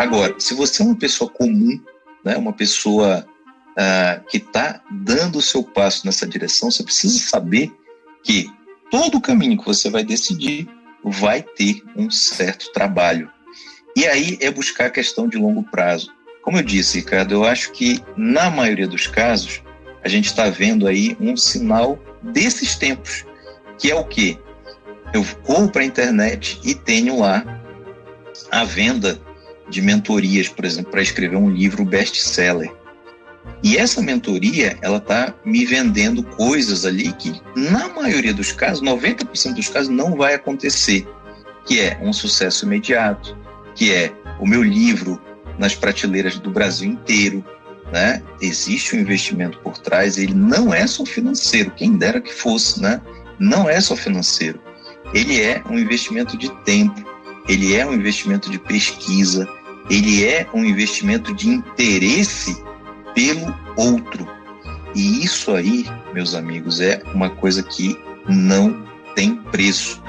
Agora, se você é uma pessoa comum, né, uma pessoa uh, que está dando o seu passo nessa direção, você precisa saber que todo o caminho que você vai decidir vai ter um certo trabalho. E aí é buscar a questão de longo prazo. Como eu disse, Ricardo, eu acho que na maioria dos casos a gente está vendo aí um sinal desses tempos, que é o quê? Eu corro para a internet e tenho lá a venda de mentorias, por exemplo, para escrever um livro best-seller. E essa mentoria, ela está me vendendo coisas ali que, na maioria dos casos, 90% dos casos, não vai acontecer, que é um sucesso imediato, que é o meu livro nas prateleiras do Brasil inteiro, né? Existe um investimento por trás, ele não é só financeiro, quem dera que fosse, né? Não é só financeiro. Ele é um investimento de tempo, ele é um investimento de pesquisa, ele é um investimento de interesse pelo outro. E isso aí, meus amigos, é uma coisa que não tem preço.